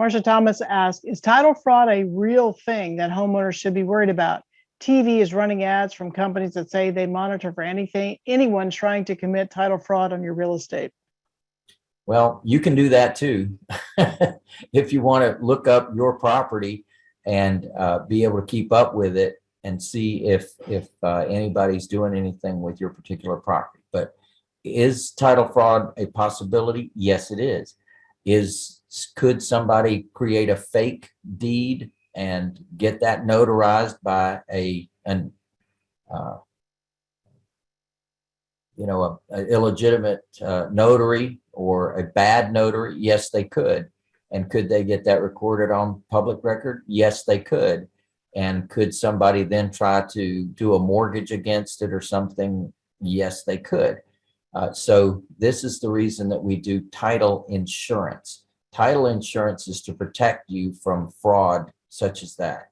Marsha Thomas asked, is title fraud a real thing that homeowners should be worried about? TV is running ads from companies that say they monitor for anything, anyone trying to commit title fraud on your real estate. Well, you can do that too. if you want to look up your property and uh, be able to keep up with it and see if if uh, anybody's doing anything with your particular property. But is title fraud a possibility? Yes, it is. Is could somebody create a fake deed and get that notarized by a an uh, you know a, a illegitimate uh, notary or a bad notary? Yes, they could. And could they get that recorded on public record? Yes, they could. And could somebody then try to do a mortgage against it or something? Yes, they could. Uh, so this is the reason that we do title insurance. Title insurance is to protect you from fraud such as that.